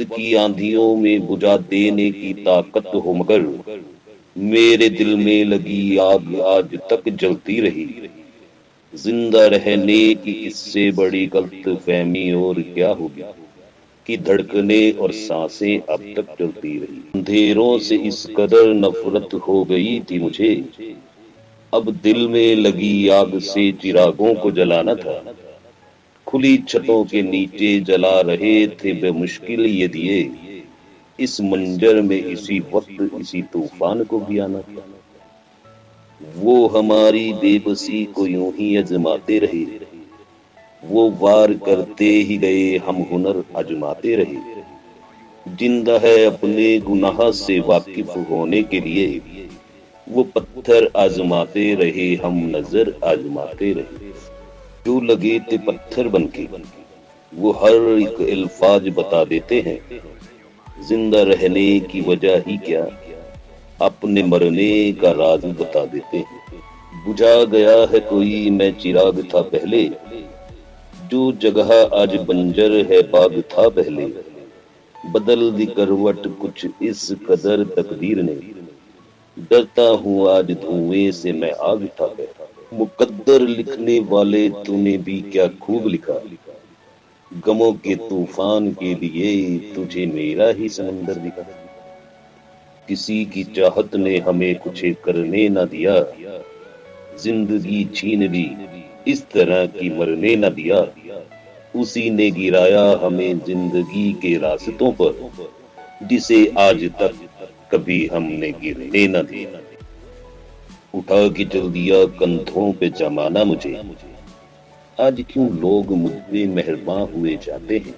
वक्त की आंधियों में बुझा देने की ताकत हो मगर मेरे दिल में लगी आग आज तक जलती रही। ज़िंदा रहने की इससे बड़ी गलत फहमी और क्या होगी कि धड़कने और साँसें अब तक चलती रही। अंधेरों से इस कदर नफरत हो गई थी मुझे। अब दिल में लगी आग से चिरागों को जलाना था। खुली छतों के नीचे जला रहे थे बेमुश्किल ये दिए। इस मंजर में इसी वक्त इसी तूफ़ान को भी आना था। वो हमारी बेबसी को यूँ ही अजमाते रहे। वो वार करते ही गए, हम हुनर अजमाते रहे। ज़िंदा है अपने गुनाह से वाकिफ होने के लिए। वो पत्थर आजमाते रहे, हम नज़र आजमाते रहे। जो लगे थे पत्थर बनके, वो हर एक अल्फाज बता देते हैं। ज़िंदा रहने की वजह ही क्या? अपने मरने का राज बता देते हैं। बुझा गया है कोई मैं चिराग था पहले। जो जगह आज बंजर है बाग था पहले। बदल दी करवट कुछ इस कदर तकदीर ने। डरता हूँ आज धुएँ से मैं आग था पहले मुकद्दर लिखने वाले तूने भी क्या खूब लिखा। गमों के तूफ़ान के लिए तुझे मेरा ही समंदर दिखा। किसी की चाहत ने हमें कुछ करने न दिया। ज़िंदगी छीन ली, इस तरह की मरने न दिया। उसी ने गिराया हमें ज़िंदगी के रास्तों पर, जिसे आज तक कभी हमने गिरने न दिया। उठा के चल दिया, कंधों पे जमाना मुझे। आज क्यों लोग मुझे मेहरबान हुए जाते हैं?